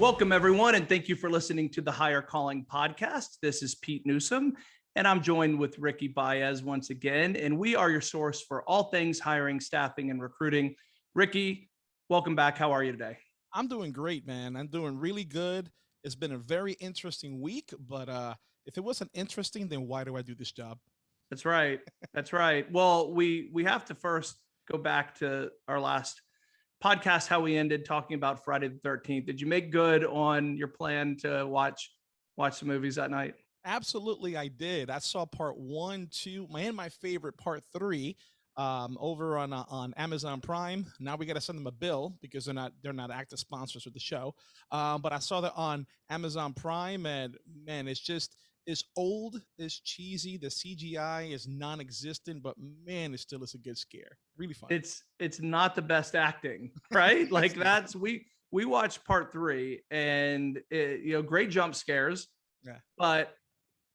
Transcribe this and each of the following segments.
Welcome, everyone, and thank you for listening to the Hire Calling podcast. This is Pete Newsome, and I'm joined with Ricky Baez once again, and we are your source for all things hiring, staffing, and recruiting. Ricky, welcome back. How are you today? I'm doing great, man. I'm doing really good. It's been a very interesting week, but uh, if it wasn't interesting, then why do I do this job? That's right. That's right. Well, we we have to first go back to our last podcast how we ended talking about Friday the 13th. Did you make good on your plan to watch watch the movies that night? Absolutely, I did. I saw part one, two, and my favorite part three um, over on uh, on Amazon Prime. Now we got to send them a bill because they're not they're not active sponsors of the show. Um, but I saw that on Amazon Prime, and man, it's just it's old, it's cheesy. The CGI is non-existent, but man, it still is a good scare. Really fun. It's it's not the best acting, right? like that's we we watched part three, and it, you know, great jump scares. Yeah. But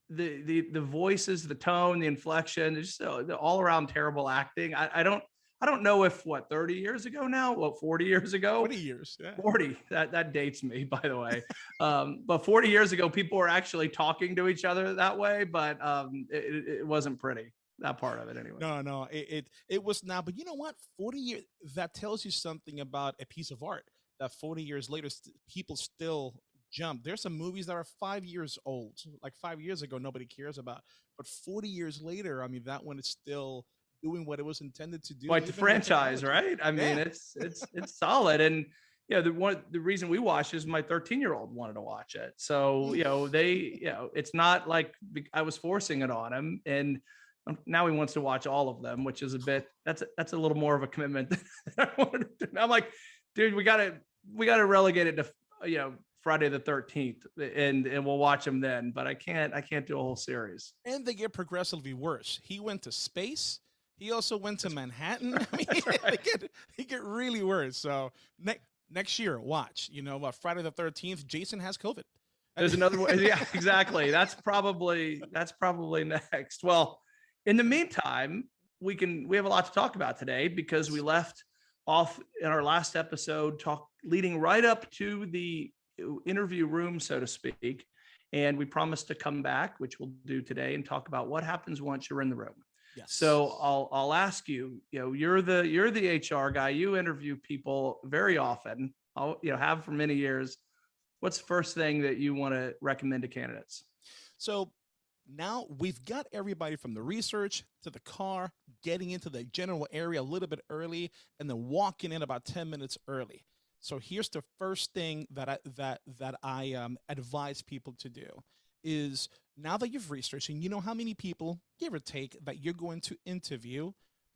the the the voices, the tone, the inflection, just uh, the all around terrible acting. I, I don't I don't know if what 30 years ago now, what 40 years ago, 40 years, yeah. 40. That that dates me, by the way. um, but 40 years ago, people were actually talking to each other that way, but um, it, it wasn't pretty. That part of it, anyway. No, no, it, it it was not. But you know what? 40 years that tells you something about a piece of art. That 40 years later, st- people still jump. There's some movies that are five years old, like five years ago, nobody cares about. But 40 years later, I mean, that one is still doing what it was intended to do. Like the franchise, right? I mean, Yeah. it's it's it's solid, and you know the one the reason we watched is my 13 year old wanted to watch it, so you know they you know it's not like I was forcing it on him, and um, now he wants to watch all of them, which is a bit that's a, that's a little more of a commitment. Than I wanted to do. I'm like, dude, we gotta we gotta relegate it to you know Friday the 13th, and and we'll watch them then. But I can't I can't do a whole series. and they get progressively worse. He went to space. He also went to Manhattan. I mean, That's they get they get really worse. So next next year, watch. You know, uh, Friday the Thirteenth. Jason has COVID. There's another one. Yeah, exactly. That's probably that's probably next. Well, in the meantime, we can we have a lot to talk about today because we left off in our last episode talk leading right up to the interview room, so to speak. And we promised to come back, which we'll do today, and talk about what happens once you're in the room. Yes. So I'll I'll ask you, you know, you're the you're the HR guy. You interview people very often. I'll you know have for many years. What's the first thing that you want to recommend to candidates? So now we've got everybody from the research to the car, getting into the general area a little bit early, and then walking in about 10 minutes early. So here's the first thing that I that that I um, advise people to do is now that you've researched and you know how many people, give or take, that you're going to interview,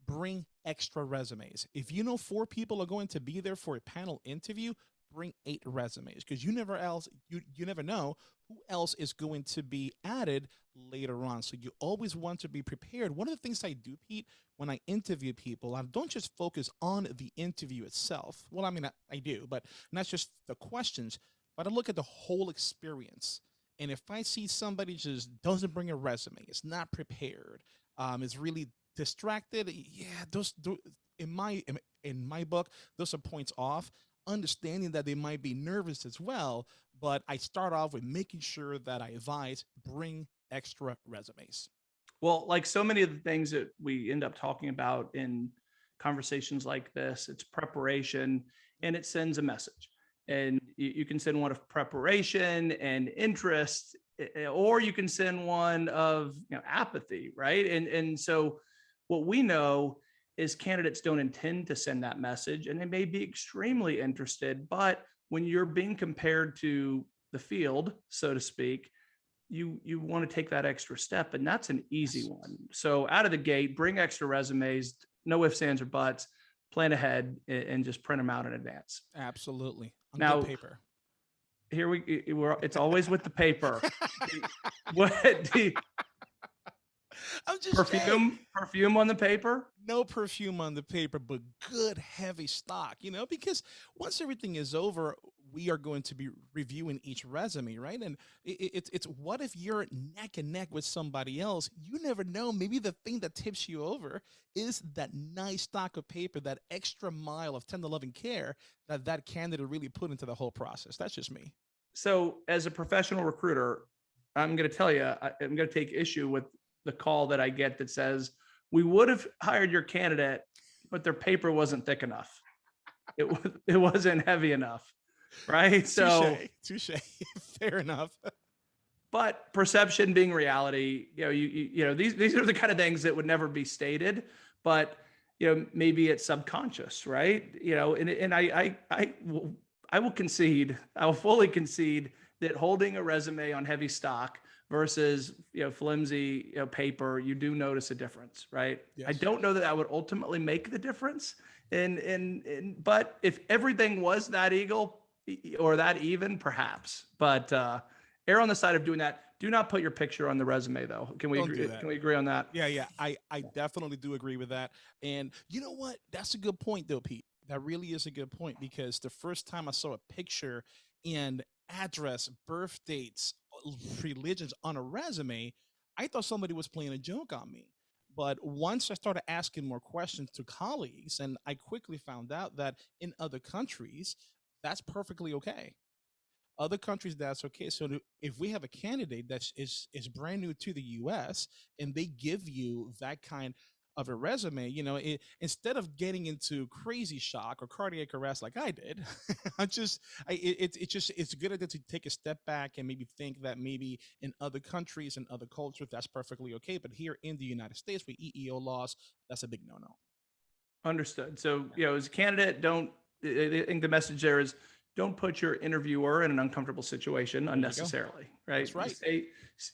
bring extra resumes. If you know four people are going to be there for a panel interview, bring eight resumes because you never else you you never know who else is going to be added later on. So you always want to be prepared. One of the things I do, Pete, when I interview people, I don't just focus on the interview itself. Well, I mean, I, I do, but not just the questions, but I look at the whole experience. And if I see somebody just doesn't bring a resume, it's not prepared, um, is really distracted, yeah, those, in my in my book, those are points off. Understanding that they might be nervous as well, but I start off with making sure that I advise bring extra resumes. Well, like so many of the things that we end up talking about in conversations like this, it's preparation and it sends a message. And you, you can send one of preparation and interest, eh, or you can send one of you know, apathy, right? And and so what we know is candidates don't intend to send that message, and they may be extremely interested, but when you're being compared to the field, so to speak, you you want to take that extra step and that's an easy one so out of the gate bring extra resumes no ifs ands or buts plan ahead and, just print them out in advance Absolutely. On Now- paper. here we we're, it's always with the paper. What the I'm just saying, perfume perfume on the paper? No perfume on the paper, but good heavy stock, you know, because once everything is over, we are going to be reviewing each resume, right? And it, it- it's it's what if you're neck and neck with somebody else? You never know. Maybe the thing that tips you over is that nice stock of paper, that extra mile of tender loving care that that candidate really put into the whole process. That's just me. So as a professional recruiter, I'm going to tell you, I, I'm going to take issue with the call that I get that says, we would have hired your candidate, but their paper wasn't thick enough. It it wasn't heavy enough. Right. So, touche. Fair enough. but perception being reality, you know, you, you, you know, these, these are the kind of things that would never be stated, but you know, maybe it's subconscious, right? You know, and, and I, I, I will, I will concede, I will fully concede that holding a resume on heavy stock versus, you know, flimsy, you know, paper, you do notice a difference, right? I don't know that that would ultimately make the difference. And, and, and, but if everything was that eagle or that even, perhaps, but, uh, err on the side of doing that. Do not put your picture on the resume though. Can we Don't agree? Can we agree on that? Yeah, yeah. I, I definitely do agree with that. And you know what? That's a good point though, Pete. That really is a good point because the first time I saw a picture and address, birth dates, religions on a resume, I thought somebody was playing a joke on me. But once I started asking more questions to colleagues, and I quickly found out that in other countries, that's perfectly okay. Other countries that's okay. So if we have a candidate that is is brand new to the us and they give you that kind of a resume you know it, instead of getting into crazy shock or cardiac arrest like i did i just I, it, it's it's just it's a good idea to take a step back and maybe think that maybe in other countries and other cultures that's perfectly okay. But here in the united states with eeo laws that's a big no-no. Understood. So, you know, as a candidate, don't, I think the message there is don't put your interviewer in an uncomfortable situation unnecessarily, right? That's right. Stay,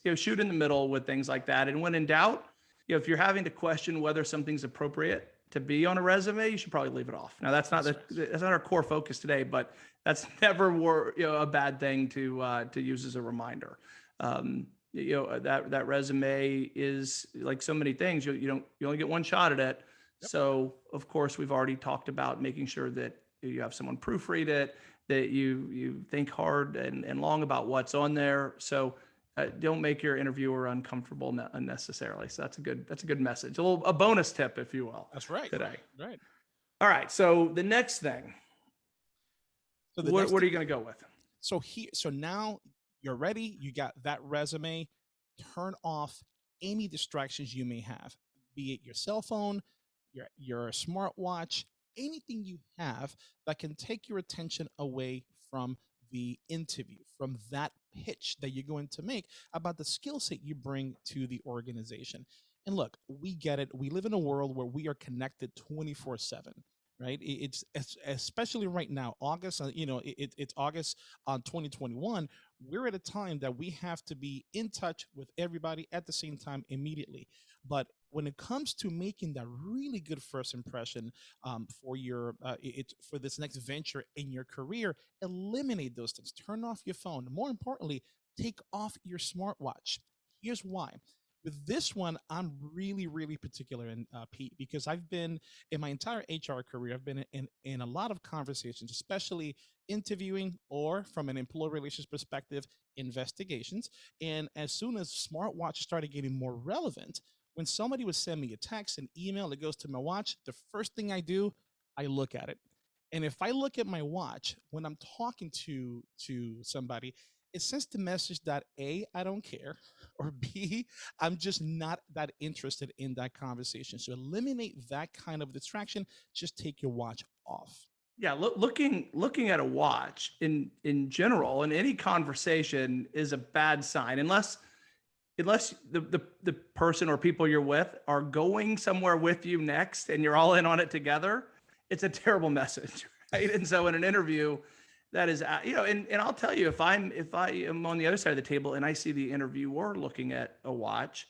you know, shoot in the middle with things like that. And when in doubt, you know, if you're having to question whether something's appropriate to be on a resume, you should probably leave it off. Now, that's not the, That's that's not our core focus today, but that's never were, you know, a bad thing to, uh, to use as a reminder. Um, you know, that, that resume is like so many things, you, you don't, you only get one shot at it. Yep. So of course, we've already talked about making sure that you have someone proofread it, that you, you think hard and, and long about what's on there. So uh, don't make your interviewer uncomfortable ne- unnecessarily. So that's a good, that's a good message. A little, a bonus tip, if you will, that's right today. right All right. So the next thing, so what, next what are you going to go with? so here so now you're ready you got that resume turn off any distractions you may have be it your cell phone your your smartwatch anything you have that can take your attention away from the interview from that pitch that you're going to make about the skill set you bring to the organization. And look we get it. We live in a world where we are connected 24 7 right? It's especially right now august uh, you know it, it- it's august on 2021 we're at a time that we have to be in touch with everybody at the same time immediately. But when it comes to making that really good first impression um, for your uh, it, for this next venture in your career eliminate those things. Turn off your phone. More importantly take off your smartwatch. Here's why. With this one i'm really really particular in uh, pete because i've been in my entire hr career i've been in, in a lot of conversations especially interviewing or from an employee relations perspective investigations. And as soon as smartwatches started getting more relevant when somebody would send me a text an email that goes to my watch the first thing i do i look at it. And if i look at my watch when i'm talking to to somebody it sends the message that a i don't care or b i'm just not that interested in that conversation. So eliminate that kind of distraction. Just take your watch off. Yeah, loo- looking looking at a watch in in general in any conversation is a bad sign unless unless the, the the person or people you're with are going somewhere with you next and you're all in on it together. It's a terrible message, right? And so in an interview, that is uh, you know, and and I'll tell you if I'm if I am on the other side of the table and I see the interviewer looking at a watch,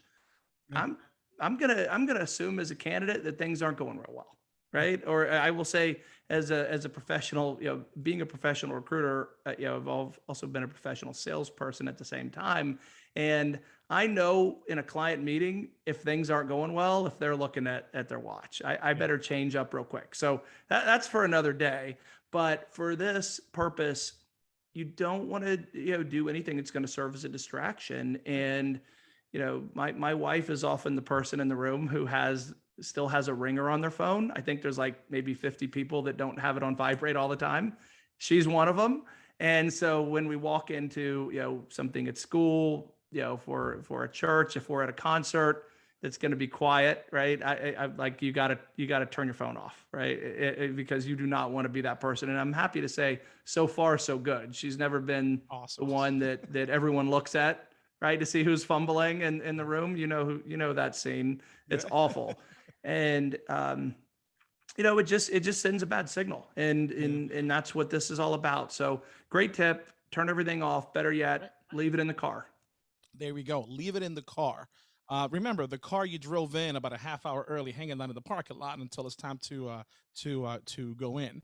Yeah. I'm I'm gonna I'm gonna assume as a candidate that things aren't going real well, right? Or I will say as a as a professional, you know, being a professional recruiter, uh, you know, I've also been a professional salesperson at the same time, and I know in a client meeting if things aren't going well, if they're looking at at their watch, I, I better change up real quick. So that, that's for another day. But for this purpose, you don't want to you know do anything that's going to serve as a distraction. And you know my my wife is often the person in the room who has still has a ringer on their phone. I think there's like maybe 50 people that don't have it on vibrate all the time. She's one of them and so when we walk into you know something at school you know for for a church if we're at a concert that's going to be quiet right? I, I like you got to you got to turn your phone off right? It- it- because you do not want to be that person. And i'm happy to say so far so good. She's never been the one that that everyone looks at right to see who's fumbling in in the room. You know who you know that scene. It's Yeah. awful. And um you know it just it just sends a bad signal. And and and that's what this is all about. So great tip. Turn everything off. Better yet leave it in the car There we go. Leave it in the car. Uh, remember the car you drove in about a half hour early, hanging out in the parking lot until it's time to uh, to uh, to go in.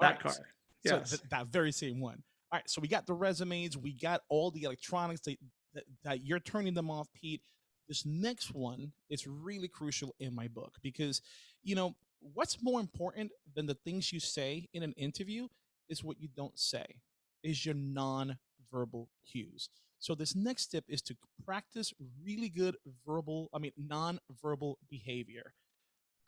All that right, car So yes th- that very same one. All right. So we got the resumes. We got all the electronics that, that, that you're turning them off, Pete. This next one is really crucial in my book because, you know, what's more important than the things you say in an interview is what you don't say, is your non-verbal cues. So this next step is to practice really good verbal, I mean, non-verbal behavior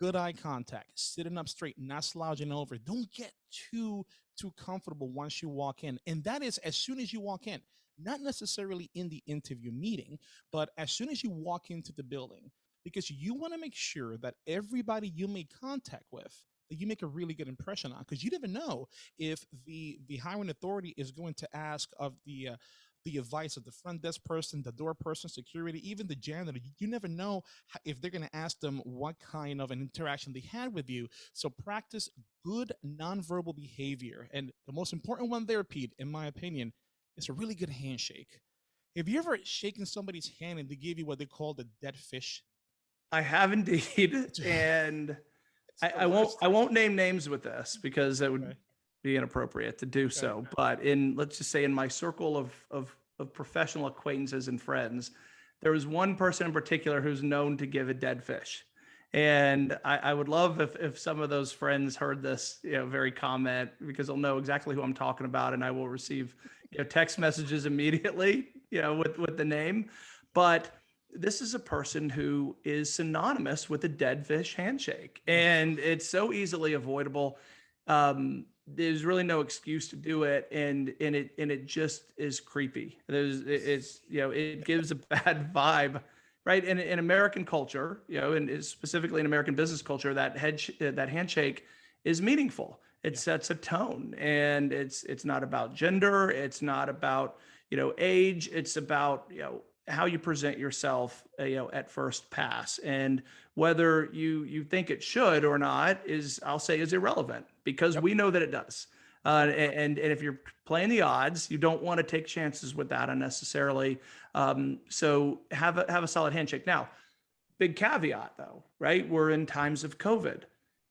good eye contact, sitting up straight, not slouching over. Don't get too too comfortable once you walk in. And that is as soon as you walk in, not necessarily in the interview meeting, but as soon as you walk into the building, because you want to make sure that everybody you make contact with that you make a really good impression on because you never know if the the hiring authority is going to ask of the uh, the advice of the front desk person, the door person, security, even the janitor. You- never know if they're going to ask them what kind of an interaction they had with you. So practice good nonverbal behavior. And the most important one there, Pete, in my opinion, is a really good handshake. Have you ever shaken somebody's hand and they give you what they call the dead fish? i have indeed and I, I won't I won't name names with this because it would Okay. Be inappropriate to do so. But in let's just say in my circle of of of professional acquaintances and friends, there was one person in particular who's known to give a dead fish. And I, I would love if if some of those friends heard this, you know, very comment because they'll know exactly who I'm talking about, and I will receive you know text messages immediately, you know, with with the name. But this is a person who is synonymous with a dead fish handshake, and it's so easily avoidable um there's really no excuse to do it and and it and it just is creepy. There's it's you know it gives a bad vibe right? In, in american culture you know and specifically in american business culture that head that handshake is meaningful. It sets a tone and it's it's not about gender it's not about you know age it's about you know how you present yourself uh, you know at first pass. And whether you you think it should or not is i'll say is irrelevant because Yep. we know that it does. Uh, and and if you're playing the odds you don't want to take chances with that unnecessarily. Um, so have a have a solid handshake. Now big caveat though right? We're in times of covid.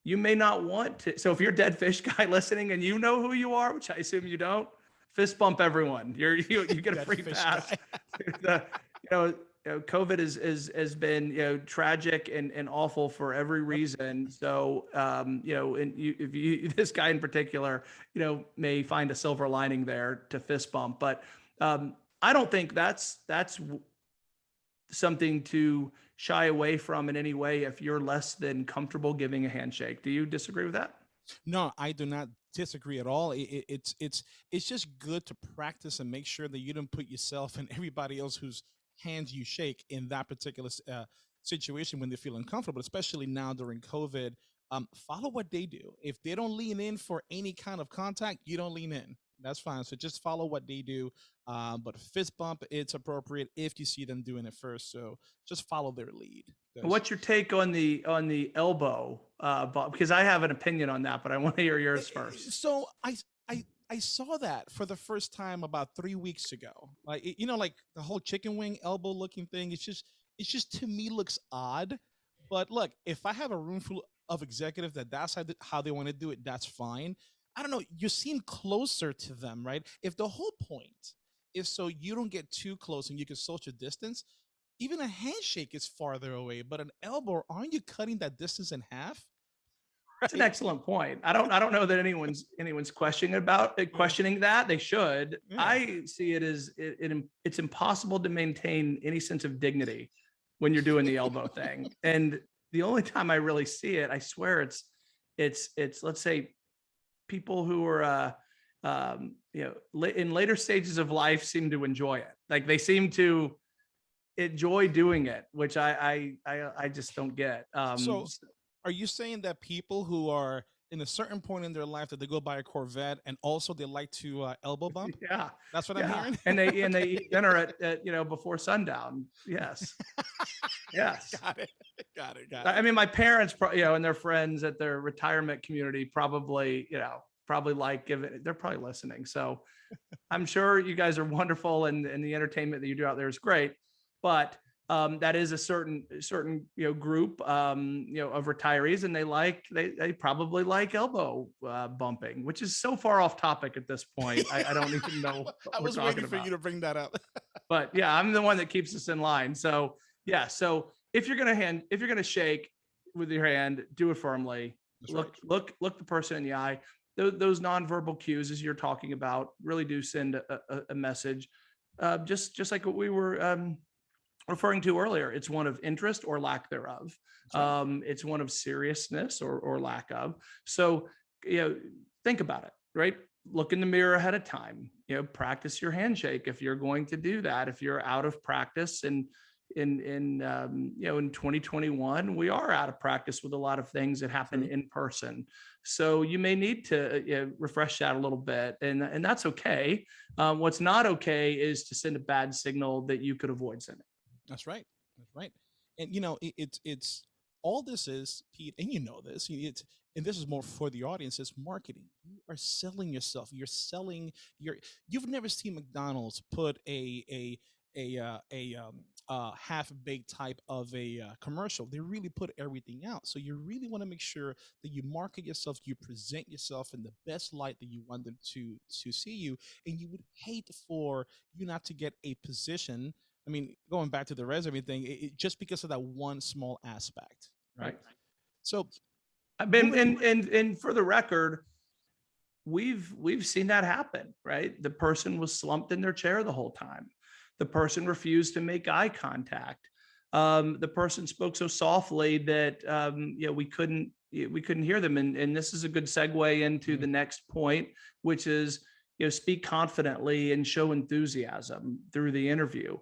You may not want to so if you're a dead fish guy listening and you know who you are which i assume you don't fist bump everyone. You're you, you get a free fish pass. the, you know, you know, COVID is is has been you know tragic and, and awful for every reason. So um, you know, and you, if you this guy in particular, you know, may find a silver lining there to fist bump, but um, I don't think that's that's something to shy away from in any way if you're less than comfortable giving a handshake. Do you disagree with that? No, I do not disagree at all. It, it, it's it's it's just good to practice and make sure that you don't put yourself and everybody else whose hands you shake in that particular uh, situation when they feel uncomfortable, especially now during COVID. Um, follow what they do. If they don't lean in for any kind of contact, you don't lean in. That's fine. So just follow what they do. Uh, but fist bump, it's appropriate if you see them doing it first. So just follow their lead. What's your take on the on the elbow? Uh, Bob? Because I have an opinion on that, but I want to hear yours Uh, uh, first. So I I saw that for the first time about three weeks ago. Like you know, like the whole chicken wing elbow looking thing. It's just it's just to me looks odd. But look, if I have a room full of executives that that's how, how they want to do it, that's fine. I don't know. You seem closer to them, right? If the whole point is so you don't get too close and you can social distance, even a handshake is farther away. But an elbow, aren't you cutting that distance in half? It's an excellent point. I don't, I don't know that anyone's, anyone's questioning about, uh, questioning that. They should. Yeah. I see it as, it, it, it's impossible to maintain any sense of dignity when you're doing the elbow thing. And the only time I really see it, I swear it's, it's, it's, let's say, people who are, uh, um, you know, in later stages of life seem to enjoy it. Like they seem to enjoy doing it, which I, I, I, I just don't get. Um, So- Are you saying that people who are in a certain point in their life that they go buy a Corvette and also they like to uh, elbow bump? yeah. That's what I'm hearing. and they and they eat dinner at, at you know before sundown. Yes, yes. got it. Got it. Got it. I mean, my parents, you know, and their friends at their retirement community probably, you know, probably like giving. They're probably listening, so I'm sure you guys are wonderful, and and the entertainment that you do out there is great. But um, that is a certain certain you know group um, you know of retirees, and they like they they probably like elbow uh, bumping, which is so far off topic at this point. I, I don't even know. What I we're was waiting for about you to bring that up. but yeah, I'm the one that keeps us in line. So yeah, so if you're gonna hand, if you're gonna shake with your hand, do it firmly. That's look, right. look, look the person in the eye. Those, those nonverbal cues, as you're talking about, really do send a, a, a message. Uh, just, just like what we were um, referring to earlier, it's one of interest or lack thereof. Right. Um, it's one of seriousness or, or lack of. So, you know, think about it, right? Look in the mirror ahead of time. You know, practice your handshake if you're going to do that. If you're out of practice and in in um, you know in 2021 we are out of practice with a lot of things that happen in person so you may need to uh, you know, refresh that a little bit and and that's okay um, what's not okay is to send a bad signal that you could avoid sending That's right. That's right. And you know, it, it's it's all this is, Pete, and you know this. It's and this is more for the audience. It's marketing. You are selling yourself. You're selling your. You've never seen McDonald's put a a a uh, a um, uh, half baked type of a uh, commercial. They really put everything out. So you really want to make sure that you market yourself, you present yourself in the best light that you want them to to see you, and you would hate for you not to get a position I mean, going back to the resume thing, it, it- just because of that one small aspect, right? Right. So, I've been and and and for the record, we've we've seen that happen, right? The person was slumped in their chair the whole time. The person refused to make eye contact. Um, the person spoke so softly that um, you know we couldn't we couldn't hear them. And and this is a good segue into Mhm. the next point, which is you know speak confidently and show enthusiasm through the interview.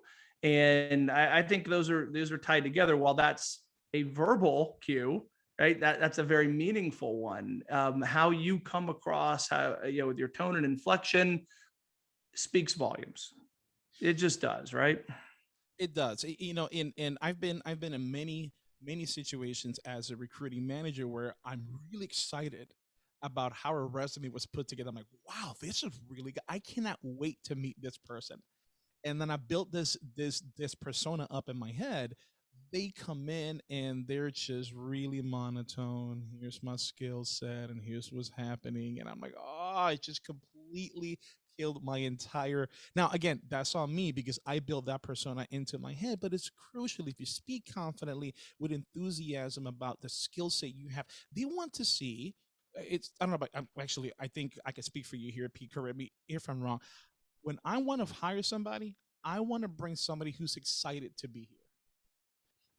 And I, I think those are those are tied together. While that's a verbal cue, right? That that's a very meaningful one. Um, how you come across, how you know, with your tone and inflection, speaks volumes. It just does, right? it does. You know, in and I've been I've been in many many situations as a recruiting manager where I'm really excited about how a resume was put together. I'm like, wow, this is really good. I cannot wait to meet this person. And then I built this this this persona up in my head. They come in and they're just really monotone. Here's my skill set, and here's what's happening. And I'm like, oh, it just completely killed my entire now, again, that's on me because I built that persona into my head, but it's crucial if you speak confidently with enthusiasm about the skill set you have. They want to see it's I don't know about I'm, actually I think I can speak for you here, Pete. Correct me if I'm wrong. When I want to hire somebody, I want to bring somebody who's excited to be here.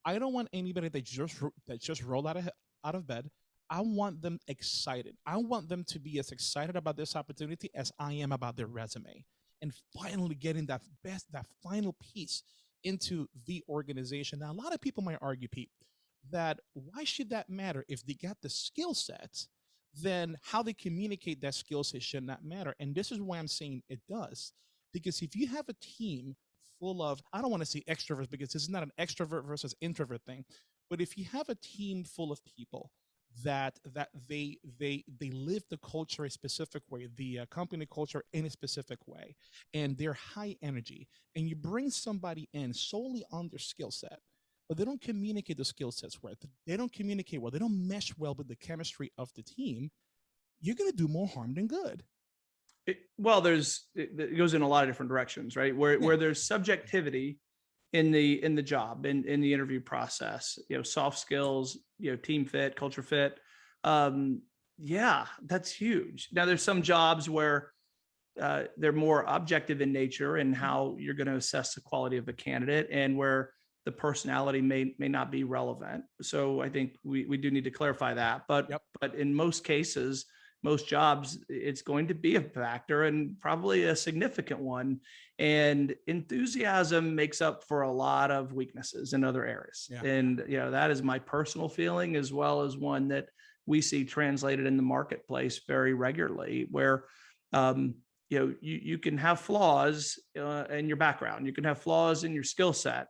I don't want anybody that just that just rolled out of out of bed. I want them excited. I want them to be as excited about this opportunity as I am about their resume and finally getting that best that final piece into the organization. Now, a lot of people might argue, Pete, that why should that matter if they got the skill sets? Then how they communicate that skill set should not matter. And this is why I'm saying it does, because if you have a team full of I don't want to say extroverts because this is not an extrovert versus introvert thing, but if you have a team full of people that that they they they live the culture a specific way the uh, company culture in a specific way and they're high energy and you bring somebody in solely on their skill set but they don't communicate the skill sets well they don't communicate well they don't mesh well with the chemistry of the team you're going to do more harm than good It, well, there's it, it goes in a lot of different directions, right? Where Yeah. where there's subjectivity in the in the job in in the interview process, you know, soft skills, you know, team fit, culture fit. Um, yeah, that's huge. Now there's some jobs where uh, they're more objective in nature and how you're going to assess the quality of a candidate and where the personality may may not be relevant. So I think we we do need to clarify that. But Yep. but in most cases, most jobs, it's going to be a factor and probably a significant one. And enthusiasm makes up for a lot of weaknesses in other areas. Yeah. And you know that is my personal feeling as well as one that we see translated in the marketplace very regularly, where um, you know you you can have flaws uh, in your background, you can have flaws in your skill set,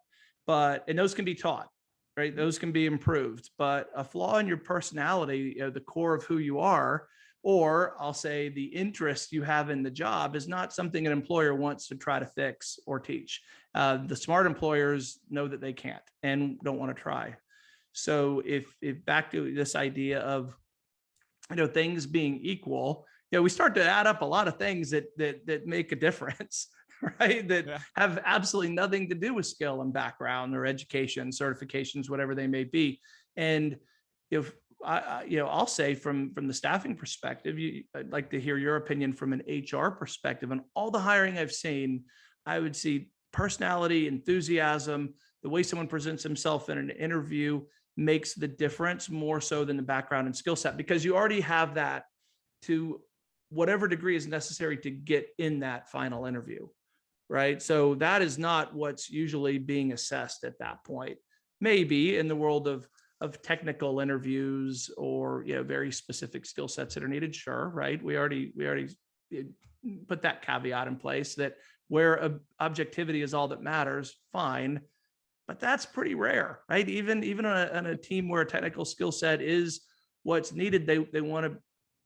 but and those can be taught right? Those can be improved but a flaw in your personality you know, the core of who you are or i'll say the interest you have in the job is not something an employer wants to try to fix or teach. Uh, the smart employers know that they can't and don't want to try. So if if back to this idea of you know things being equal you know we start to add up a lot of things that that that make a difference right? That Yeah. have absolutely nothing to do with skill and background or education certifications whatever they may be. And if I, you know i'll say from from the staffing perspective you i'd like to hear your opinion from an hr perspective. And all the hiring i've seen i would see personality enthusiasm the way someone presents himself in an interview makes the difference more so than the background and skill set because you already have that to whatever degree is necessary to get in that final interview right? So that is not what's usually being assessed at that point. Maybe in the world of of technical interviews or you know very specific skill sets that are needed sure right? We already we already put that caveat in place that where objectivity is all that matters fine but that's pretty rare right? Even even on a, on a team where a technical skill set is what's needed they they want to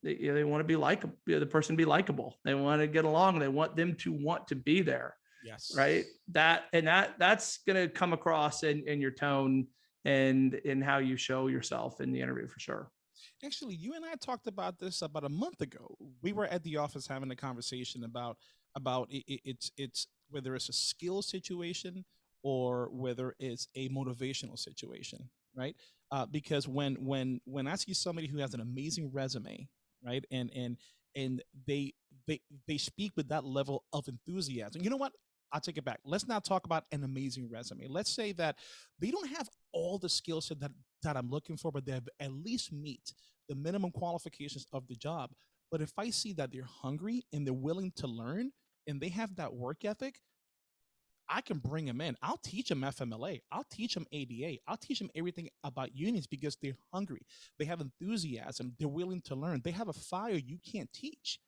they, you know, they want to be like the person be likable they want to get along they want them to want to be there Yes. right that and that that's going to come across in in your tone and in how you show yourself in the interview for sure Actually, you and I talked about this about a month ago. We were at the office having a conversation about about it, it, it's it's whether it's a skill situation or whether it's a motivational situation, right? Uh, because when when when I see somebody who has an amazing resume, right, and and and they they they speak with that level of enthusiasm, you know what? I'll take it back. Let's not talk about an amazing resume. Let's say that they don't have all the skill set that that I'm looking for, but they have at least meet the minimum qualifications of the job. But if I see that they're hungry and they're willing to learn and they have that work ethic, I can bring them in. I'll teach them FMLA. I'll teach them ADA. I'll teach them everything about unions because they're hungry. They have enthusiasm. They're willing to learn. They have a fire you can't teach.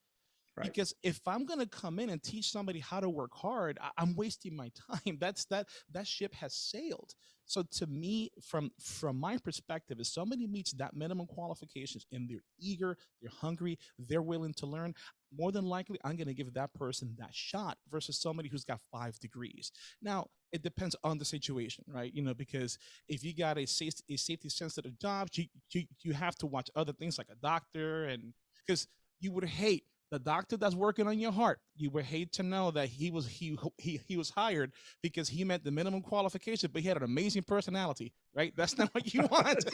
Right. Because if I'm gonna come in and teach somebody how to work hard, I- I'm wasting my time. That's that that ship has sailed. So to me, from from my perspective, if somebody meets that minimum qualifications and they're eager, they're hungry, they're willing to learn, more than likely I'm gonna give that person that shot versus somebody who's got five degrees. Now it depends on the situation, right? You know, because if you got a safety, a safety sensitive job, you, you you have to watch other things like a doctor and because you would hate the doctor that's working on your heart you would hate to know that he was he he, he was hired because he met the minimum qualification but he had an amazing personality right? That's not what you want.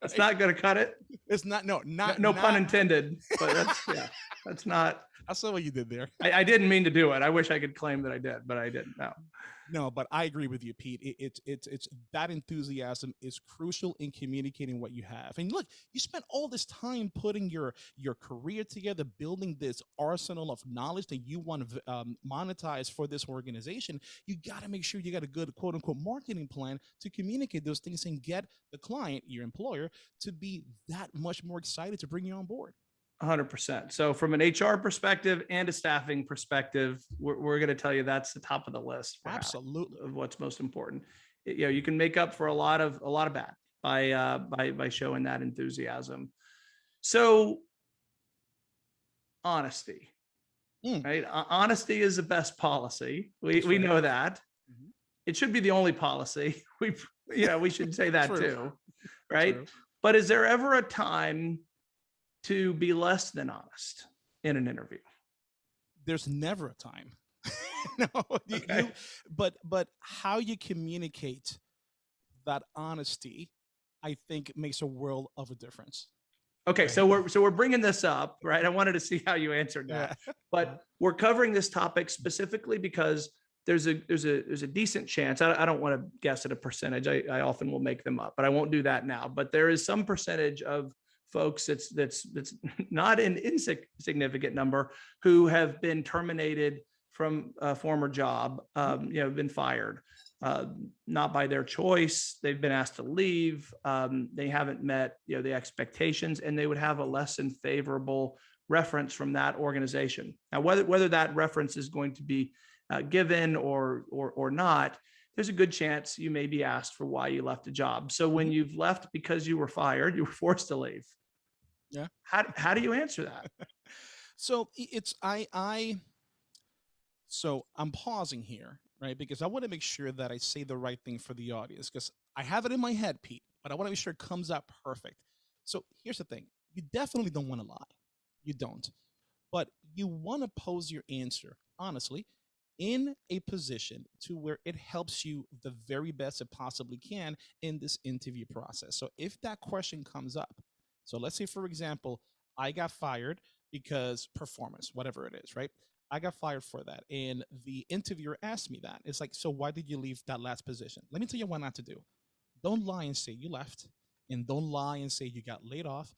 That's not going to cut it. It's not no no, not no not, pun intended but that's yeah that's not i saw what you did there. I, I didn't mean to do it. I wish i could claim that i did but i didn't no no but i agree with you pete it, it's it's it's that enthusiasm is crucial in communicating what you have and look you spent all this time putting your your career together building this arsenal of knowledge that you want to um, monetize for this organization you got to make sure you got a good quote unquote marketing plan to communicate those things and get the client your employer to be that much more excited to bring you on board 100% so from an hr perspective and a staffing perspective we're, we're going to tell you that's the top of the list absolutely of what's most important. You know, you can make up for a lot of a lot of bad by uh by by showing that enthusiasm. So honesty. Mm. Right? Honesty is the best policy. We That's we right. know that. Mhm. It should be the only policy. We you know, we should say that too. Right? True. But is there ever a time to be less than honest in an interview? there's never a time no you, Okay. you, but but how you communicate that honesty i think makes a world of a difference Okay, Right. so we're so we're bringing this up, right? I wanted to see how you answered that. Yeah. but we're covering this topic specifically because there's a there's a there's a decent chance I, I don't want to guess at a percentage I, I often will make them up but i won't do that now but there is some percentage of folks that's that's that's not an insignificant number who have been terminated from a former job um, you know been fired uh, not by their choice they've been asked to leave um, they haven't met you know the expectations and they would have a less than favorable reference from that organization now whether whether that reference is going to be uh, given or, or, or not, there's a good chance you may be asked for why you left a job. So when you've left because you were fired, you were forced to leave. Yeah. How, how do you answer that? So it's I I so I'm pausing here, right? Because I want to make sure that I say the right thing for the audience because I have it in my head, Pete, but I want to make sure it comes out perfect. So here's the thing. You definitely don't want to lie. You don't. But you want to pose your answer honestly in a position to where it helps you the very best it possibly can in this interview process. So if that question comes up, so let's say for example, I got fired because performance, whatever it is, right? I got fired for that. And the interviewer asked me that. It's like, so why did you leave that last position? Let me tell you what not to do. Don't lie and say you left, and don't lie and say you got laid off.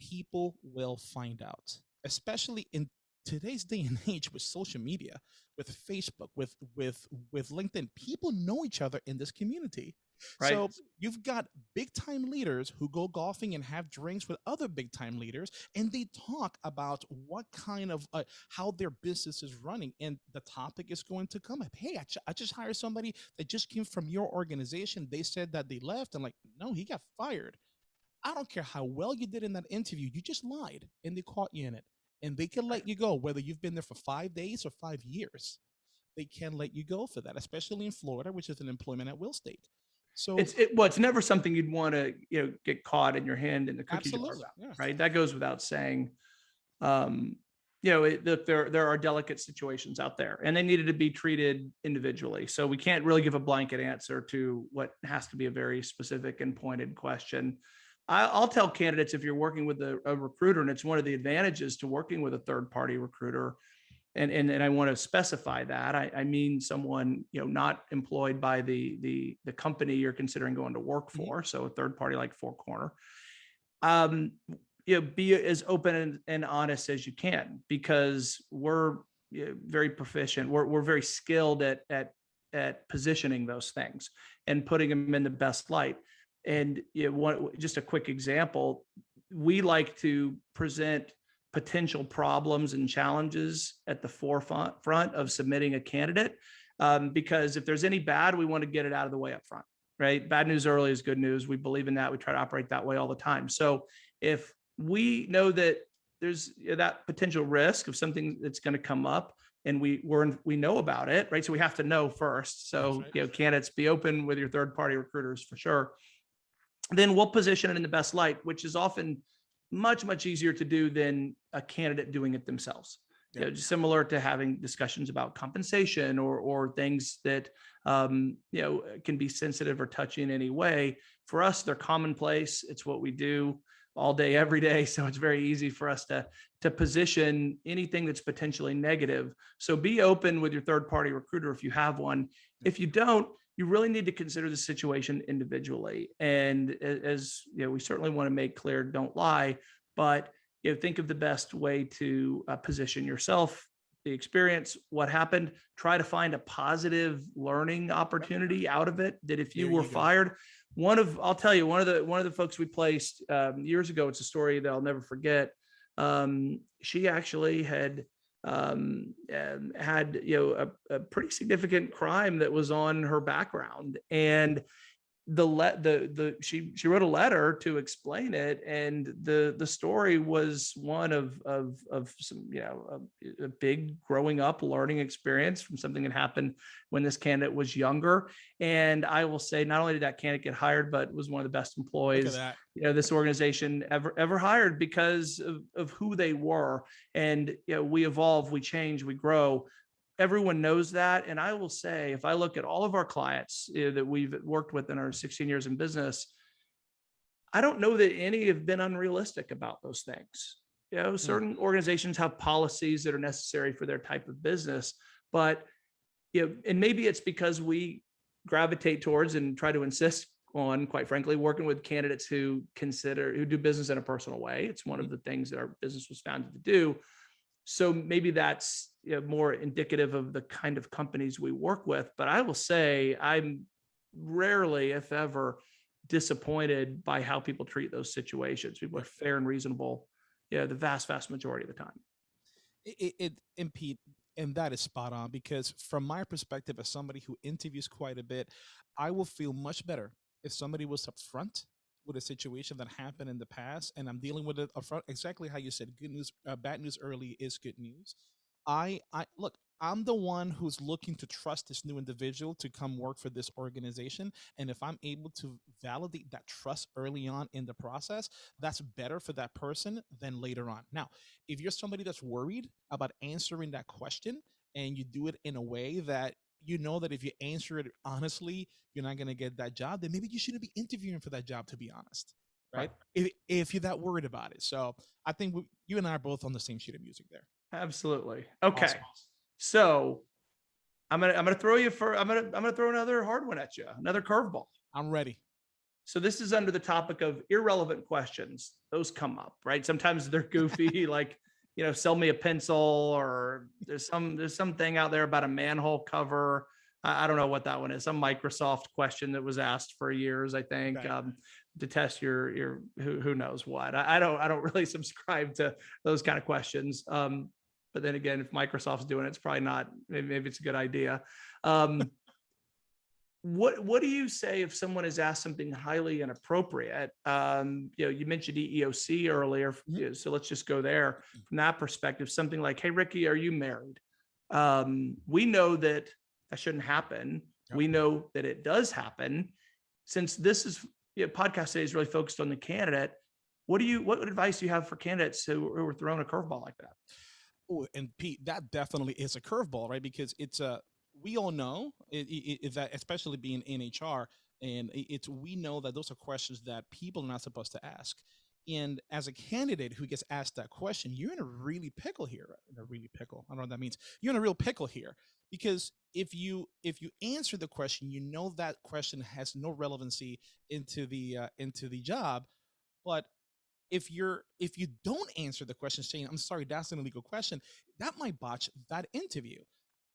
People will find out, especially in today's day and age with social media, with Facebook, with with with LinkedIn. People know each other in this community. Right. So you've got big time leaders who go golfing and have drinks with other big time leaders, and they talk about what kind of uh, how their business is running. And the topic is going to come up. Hey, I, I just hired somebody that just came from your organization. They said that they left. I'm like, no, he got fired. I don't care how well you did in that interview. You just lied, and they caught you in it. And they can let you go, whether you've been there for five days or five years. They can let you go for that, especially in Florida, which is an employment at will state. So It's it, well, it's never something you'd want to you know get caught in your hand in the cookie jar yeah. right? That goes without saying. Um, you know, it, look, there there are delicate situations out there, and they needed to be treated individually. So we can't really give a blanket answer to what has to be a very specific and pointed question. I, I'll tell candidates if you're working with a, a recruiter, and it's one of the advantages to working with a third party recruiter, and and and I want to specify that I, I mean someone you know not employed by the the the company you're considering going to work Mhm. for, so a third party like Four Corner. Um, you know, be as open and, and honest as you can because we're you know, very proficient. We're we're very skilled at at at positioning those things and putting them in the best light. And you know, one just a quick example, we like to present potential problems and challenges at the forefront front of submitting a candidate. Um, because if there's any bad, we want to get it out of the way up front, right? Bad news early is good news. We believe in that. We try to operate that way all the time. So if we know that there's that potential risk of something that's going to come up and we we're we know about it, right? So we have to know first. So right. you know, candidates be open with your third party recruiters for sure. Then we'll position it in the best light, which is often much much easier to do than a candidate doing it themselves you know, similar to having discussions about compensation or or things that um, you know can be sensitive or touchy in any way. For us, they're commonplace. It's what we do all day, every day. So it's very easy for us to to position anything that's potentially negative. So be open with your third party recruiter if you have one. If you don't, you really need to consider the situation individually. And as you know, we certainly want to make clear, don't lie, but you know, think of the best way to uh, position yourself, the experience, what happened. Try to find a positive learning opportunity out of it. That if you There were you fired, one of I'll tell you one of the one of the folks we placed um, years ago. It's a story that I'll never forget. Um, she actually had um, um, had you know a, a pretty significant crime that was on her background, and the let the the she she wrote a letter to explain it and the the story was one of of of some you know a, a big growing up learning experience from something that happened when this candidate was younger and i will say not only did that candidate get hired but was one of the best employees that. you know this organization ever ever hired because of, of who they were and you know we evolve we change we grow everyone knows that and i will say if i look at all of our clients you know, that we've worked with in our 16 years in business I don't know that any have been unrealistic about those things. You know, hmm. certain organizations have policies that are necessary for their type of business, but you know, and maybe it's because we gravitate towards and try to insist on, quite frankly, working with candidates who consider who do business in a personal way. It's one of hmm. the things that our business was founded to do. So maybe that's you know, more indicative of the kind of companies we work with. But I will say I'm rarely, if ever, disappointed by how people treat those situations. People are fair and reasonable, yeah, the vast, vast majority of the time. It, it, it and Pete, and that is spot on because from my perspective as somebody who interviews quite a bit, I will feel much better if somebody was upfront with a situation that happened in the past and I'm dealing with it upfront, exactly how you said, good news, uh, bad news early is good news. I, I look, I'm the one who's looking to trust this new individual to come work for this organization. And if I'm able to validate that trust early on in the process, that's better for that person than later on. Now, if you're somebody that's worried about answering that question and you do it in a way that you know that if you answer it honestly, you're not going to get that job, then maybe you shouldn't be interviewing for that job, to be honest. Right. right. If, if you're that worried about it. So I think we, you and I are both on the same sheet of music there. Absolutely. Okay. Awesome. So I'm gonna I'm gonna throw you for I'm gonna I'm gonna throw another hard one at you, another curveball. I'm ready. So this is under the topic of irrelevant questions. Those come up, right? Sometimes they're goofy, like you know, sell me a pencil, or there's some there's something out there about a manhole cover. I, I don't know what that one is. Some Microsoft question that was asked for years, I think, right. um, to test your your who who knows what. I, I, don't I don't really subscribe to those kind of questions. Um, but then again, if Microsoft's doing it, it's probably not, maybe, maybe it's a good idea. Um, what what do you say if someone has asked something highly inappropriate? Um, you know, you mentioned EEOC earlier, mm-hmm. so let's just go there from that perspective. Something like, "Hey, Ricky, are you married?" Um, we know that that shouldn't happen. Yep. We know that it does happen. Since this is you know, podcast today is really focused on the candidate, what do you what advice do you have for candidates who, who are throwing a curveball like that? Oh, and Pete, that definitely is a curveball, right? Because it's a we all know it, that, especially being in HR, and it's we know that those are questions that people are not supposed to ask. And as a candidate who gets asked that question, you're in a really pickle here. In a really pickle. I don't know what that means. You're in a real pickle here because if you if you answer the question, you know that question has no relevancy into the uh, into the job, but if you're if you don't answer the question saying i'm sorry that's an illegal question that might botch that interview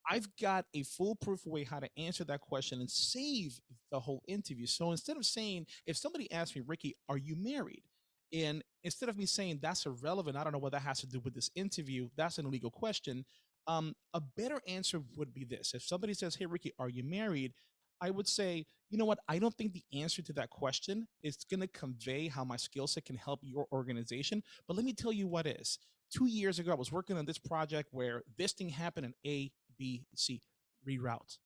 i've got a foolproof way how to answer that question and save the whole interview so instead of saying if somebody asks me ricky are you married and instead of me saying that's irrelevant i don't know what that has to do with this interview that's an illegal question um, a better answer would be this if somebody says hey ricky are you married I would say, you know what? I don't think the answer to that question is going to convey how my skill set can help your organization. But let me tell you what is. Two years ago, I was working on this project where this thing happened in A, B, C. Reroute,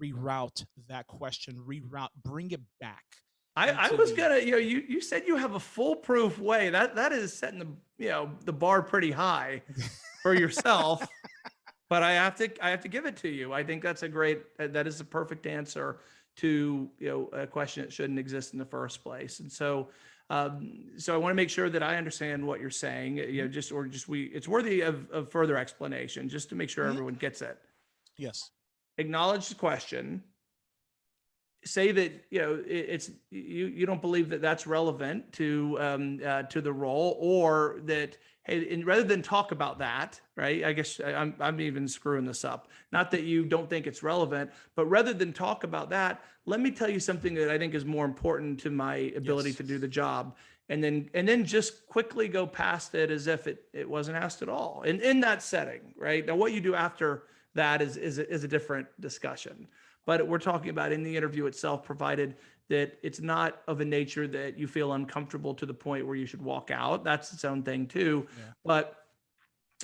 reroute that question, reroute, bring it back. I, I was the, gonna, you know, you you said you have a foolproof way. That that is setting the you know the bar pretty high for yourself. but I have to I have to give it to you. I think that's a great that is a perfect answer to you know a question that shouldn't exist in the first place. And so um, so I want to make sure that I understand what you're saying. You know, mm-hmm. just or just we it's worthy of, of further explanation just to make sure mm-hmm. everyone gets it. Yes. Acknowledge the question. Say that you know it, it's you you don't believe that that's relevant to um, uh, to the role, or that hey, and rather than talk about that, right? I guess I'm, I'm even screwing this up. Not that you don't think it's relevant, but rather than talk about that, let me tell you something that I think is more important to my ability yes. to do the job. And then, and then just quickly go past it as if it, it wasn't asked at all. And in that setting, right? Now, what you do after that is, is, is a different discussion. But we're talking about in the interview itself, provided that it's not of a nature that you feel uncomfortable to the point where you should walk out. That's its own thing too. Yeah. But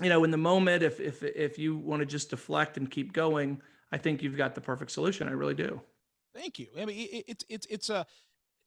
you know, in the moment, if if if you want to just deflect and keep going, I think you've got the perfect solution. I really do. Thank you. I mean, it's it's it's a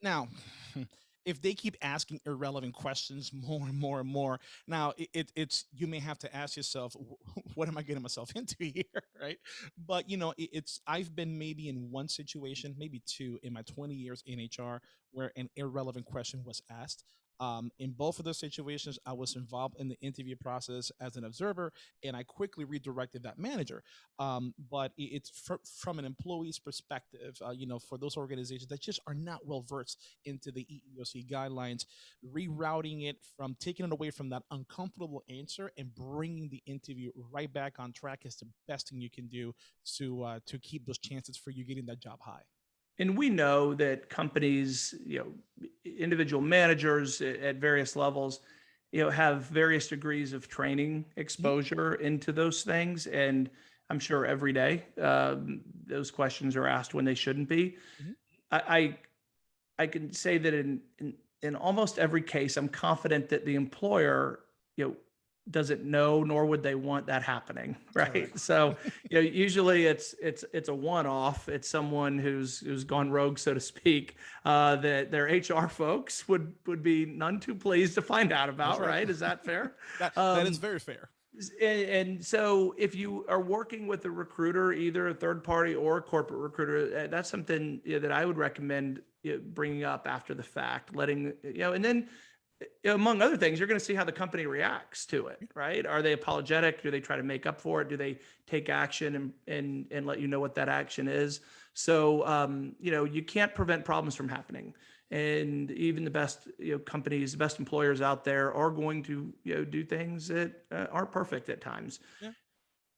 now. if they keep asking irrelevant questions more and more and more, now it, it, it's you may have to ask yourself, what am I getting myself into here, right? But you know, it, it's I've been maybe in one situation, maybe two, in my 20 years in HR, where an irrelevant question was asked. Um, in both of those situations, I was involved in the interview process as an observer, and I quickly redirected that manager. Um, but it's fr- from an employee's perspective, uh, you know, for those organizations that just are not well versed into the EEOC guidelines, rerouting it from taking it away from that uncomfortable answer and bringing the interview right back on track is the best thing you can do to uh, to keep those chances for you getting that job high. And we know that companies, you know, individual managers at various levels, you know, have various degrees of training exposure into those things. And I'm sure every day um, those questions are asked when they shouldn't be. Mhm. I, I I can say that in, in in almost every case, I'm confident that the employer, you know, doesn't know nor would they want that happening, right? Correct. So you know, usually it's it's it's a one-off. It's someone who's who's gone rogue, so to speak. Uh, that their HR folks would would be none too pleased to find out about, right. right. Is that fair? That, that is Um, very fair. And, and so if you are working with a recruiter, either a third party or a corporate recruiter, uh, that's something you know, that I would recommend you know, bringing up after the fact, letting, you know, and then among other things, you're going to see how the company reacts to it, right? Are they apologetic? Do they try to make up for it? Do they take action and, and, and let you know what that action is? So, um, you know, you can't prevent problems from happening and even the best you know companies the best employers out there are going to you know do things that uh, aren't perfect at times Yeah.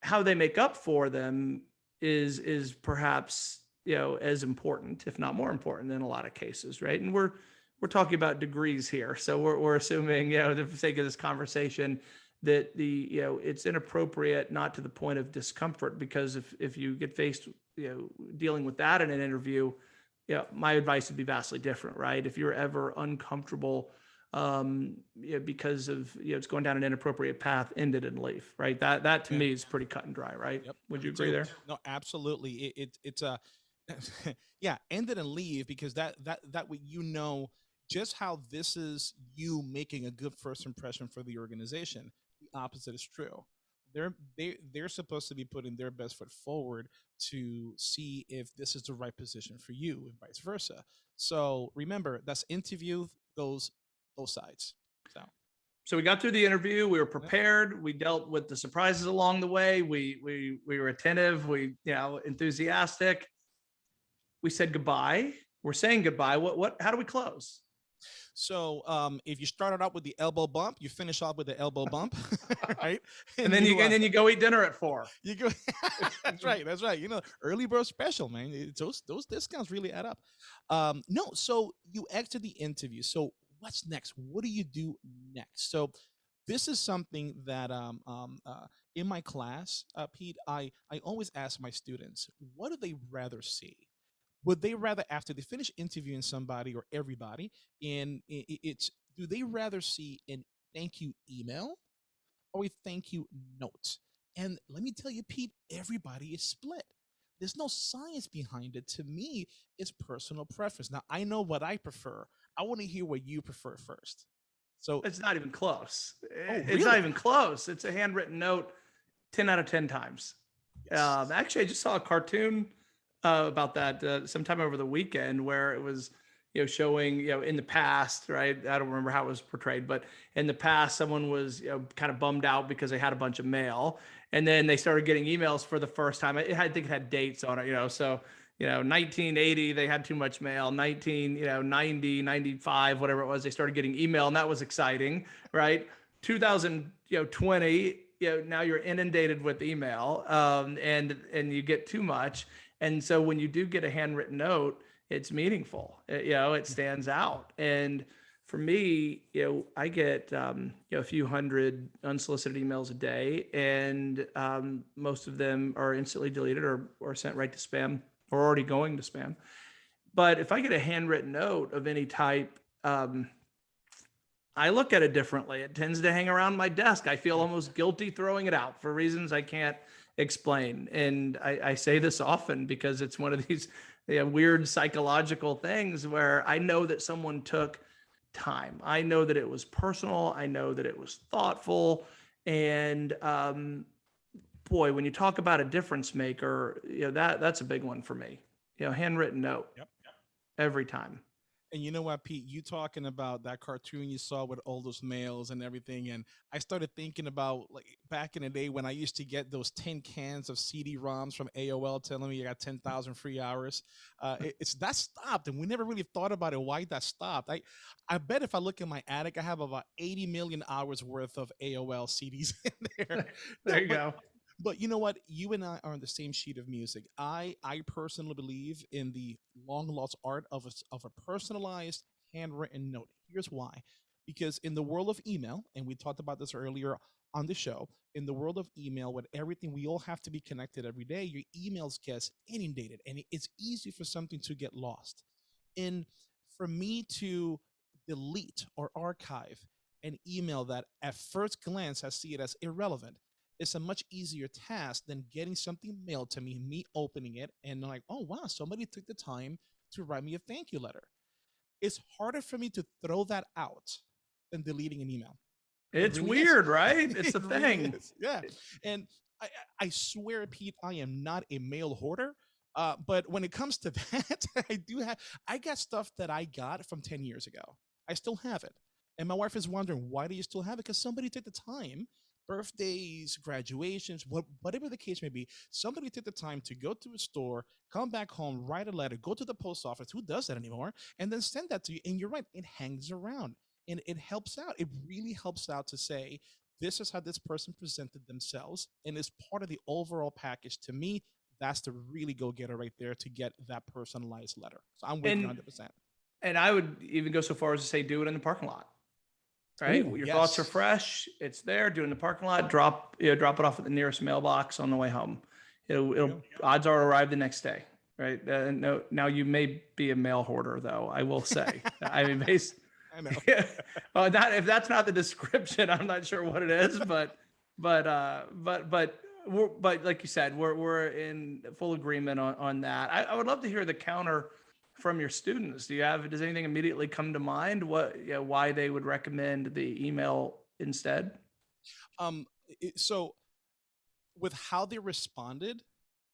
how they make up for them is is perhaps you know as important if not more important in a lot of cases right and we're we're talking about degrees here so we're, we're assuming you know for the sake of this conversation that the you know it's inappropriate not to the point of discomfort because if if you get faced you know dealing with that in an interview yeah, my advice would be vastly different, right? If you're ever uncomfortable um, you know, because of you know it's going down an inappropriate path, end it and leave, right? That that to Yeah. me is pretty cut and dry, right? Yep. Would you agree there? No, absolutely. It, it it's a yeah, end it and leave because that that that way you know just how this is you making a good first impression for the organization. The opposite is true. They're they they're supposed to be putting their best foot forward to see if this is the right position for you and vice versa. So remember, that's interview goes both sides. So So we got through the interview. We were prepared. We dealt with the surprises along the way. We we we were attentive. We you know enthusiastic. We said goodbye. We're saying goodbye. What what? How do we close? So um, if you started out with the elbow bump, you finish off with the elbow bump, right? And then you uh, and then you go eat dinner at four. you go. that's right. That's right. You know, early bird special, man. Those those discounts really add up. Um, no, so you exit the interview. So what's next? What do you do next? So this is something that um, um, uh, in my class, uh, Pete, I I always ask my students, what do they rather see? Would they rather after they finish interviewing somebody or everybody and it's do they rather see an thank you email or a thank you note and let me tell you pete everybody is split there's no science behind it to me it's personal preference now i know what i prefer i want to hear what you prefer first so It's not even close. Oh, It's not even close. It's a handwritten note 10 out of 10 times. yes. Um, actually, I just saw a cartoon uh, about that uh, sometime over the weekend where it was, you know, showing, you know, in the past, right? I don't remember how it was portrayed, but in the past, someone was, you know, kind of bummed out because they had a bunch of mail. And then they started getting emails for the first time. It, I think it had dates on it, you know, so, you know, 1980, they had too much mail. 19, you know, 90, 95, whatever it was, they started getting email, and that was exciting, right? 2000, you know, 20, you know, now you're inundated with email, um, and and you get too much. And so when you do get a handwritten note, it's meaningful. It- you know, it stands out. And for me, you know, I get um, you know a few hundred unsolicited emails a day, and um, most of them are instantly deleted or or sent right to spam or already going to spam. But if I get a handwritten note of any type, um, I look at it differently. It tends to hang around my desk. I feel almost guilty throwing it out for reasons I can't explain. And I, I say this often because it's one of these you know, weird psychological things where I know that someone took time. I know that it was personal. I know that it was thoughtful. And um, boy, when you talk about a difference maker, you know, that that's a big one for me. You know, handwritten note. Yep. Every time. And you know what, Pete? You talking about that cartoon you saw with all those mails and everything, and I started thinking about like back in the day when I used to get those tin cans of CD-ROMs from AOL telling me you got ten thousand free hours. Uh, it, it's that stopped, and we never really thought about it. Why that stopped? I, I bet if I look in my attic, I have about eighty million hours worth of AOL CDs in there. There you go. But you know what? You and I are on the same sheet of music. I I personally believe in the long lost art of a, of a personalized handwritten note. Here's why. Because in the world of email, and we talked about this earlier on the show, in the world of email, with everything we all have to be connected every day, your emails get inundated, and it's easy for something to get lost. And for me to delete or archive an email that at first glance I see it as irrelevant it's a much easier task than getting something mailed to me, me opening it, and like, oh wow, somebody took the time to write me a thank you letter. It's harder for me to throw that out than deleting an email. It It's really is. weird, right? It's the It really thing. Yeah. And I, I I swear, Pete, I am not a mail hoarder. Uh, but when it comes to that, I do have I got stuff that I got from 10 years ago. I still have it. And my wife is wondering, why do you still have it? Because somebody took the time, birthdays, graduations, what, whatever the case may be, somebody took the time to go to a store, come back home, write a letter, go to the post office. Who does that anymore? And then send that to you. And you're right, it hangs around and it helps out. It really helps out to say, this is how this person presented themselves and is part of the overall package. To me, that's the really go getter right there to get that personalized letter. So I'm with you 100%. And I would even go so far as to say, do it in the parking lot. Right? Ooh, Your thoughts are fresh. It's there. Do it in the parking lot. Drop, you know, drop it off at the nearest mailbox on the way home. It'll, it'll, go. odds are arrive the next day. Right. Uh, no, now you may be a mail hoarder though. I will say, I mean, based, I know. yeah. Well, that if that's not the description, I'm not sure what it is, but but uh but but we're but like you said, we're we're in full agreement on on that. I, I would love to hear the counter from your students. Do you have does anything immediately come to mind? What you know, why they would recommend the email instead? Um, it, so with how they responded,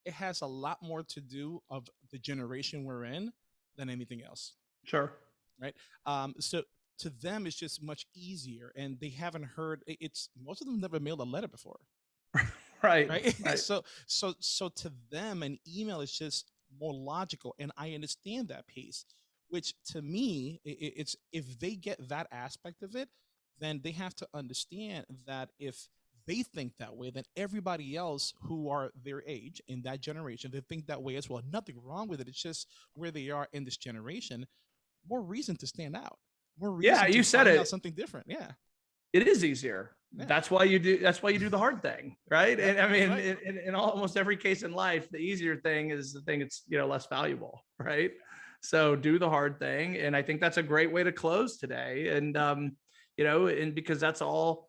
it has a lot more to do of the generation we're in than anything else. Sure. Right. Um, so to them, it's just much easier, and they haven't heard. It's most of them never mailed a letter before, Right. right? right. so so so to them, an email is just more logical, and I understand that piece. Which to me, it's if they get that aspect of it, then they have to understand that if they think that way, then everybody else who are their age in that generation, they think that way as well. Nothing wrong with it. It's just where they are in this generation. More reason to stand out. More reason Yeah, to you said it. out something different. Yeah. it is easier. Yeah. That's why you do. That's why you do the hard thing, right? And I mean, right. in, in, in almost every case in life, the easier thing is the thing that's you know less valuable, right? So do the hard thing, and I think that's a great way to close today. And um, you know, and because that's all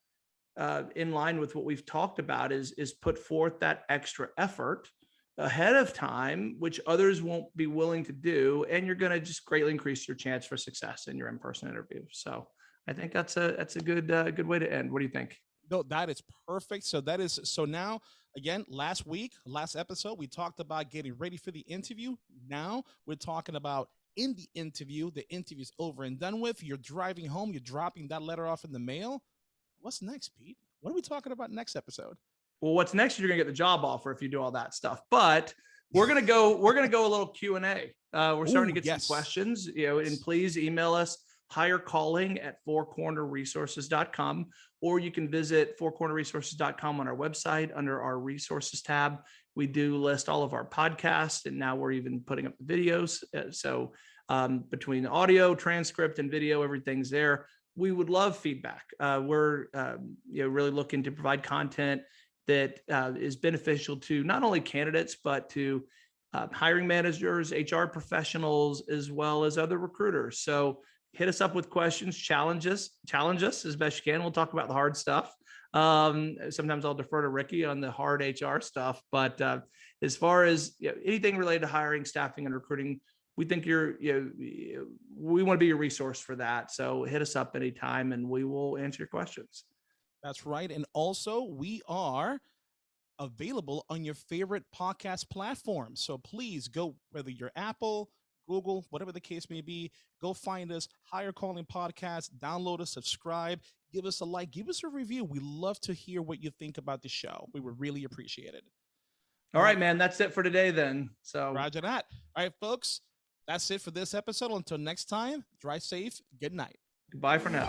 uh, in line with what we've talked about is is put forth that extra effort ahead of time, which others won't be willing to do, and you're going to just greatly increase your chance for success in your in-person interview. So. I think that's a that's a good uh, good way to end. What do you think? No, that is perfect. So that is so now again, last week, last episode, we talked about getting ready for the interview. Now we're talking about in the interview, the interview's over and done with. You're driving home, you're dropping that letter off in the mail. What's next, Pete? What are we talking about next episode? Well, what's next? You're gonna get the job offer if you do all that stuff. But we're gonna go. We're gonna go a little Q and A. Uh, we're starting Ooh, to get yes. some questions. You know, and please email us Hire Calling at fourcornerresources.com or you can visit fourcornerresources.com on our website under our resources tab. We do list all of our podcasts and now we're even putting up the videos. Uh, so um, between audio transcript and video everything's there. We would love feedback. Uh, we're um, you know really looking to provide content that uh, is beneficial to not only candidates but to uh, hiring managers hr professionals as well as other recruiters. So hit us up with questions, challenge us, challenge us as best you can. We'll talk about the hard stuff. Um, sometimes I'll defer to Ricky on the hard HR stuff, but uh, as far as you know, anything related to hiring, staffing, and recruiting, we think you're, you know, we want to be your resource for that. So hit us up anytime and we will answer your questions. That's right. And also, we are available on your favorite podcast platform. So please go, whether you're Apple, Google, whatever the case may be, go find us, Hire Calling Podcast, download us, subscribe, give us a like, give us a review. We love to hear what you think about the show. We would really appreciate it. All right, man. That's it for today then. So Roger that. All right, folks, that's it for this episode. Until next time, drive safe. Good night. goodbye for now.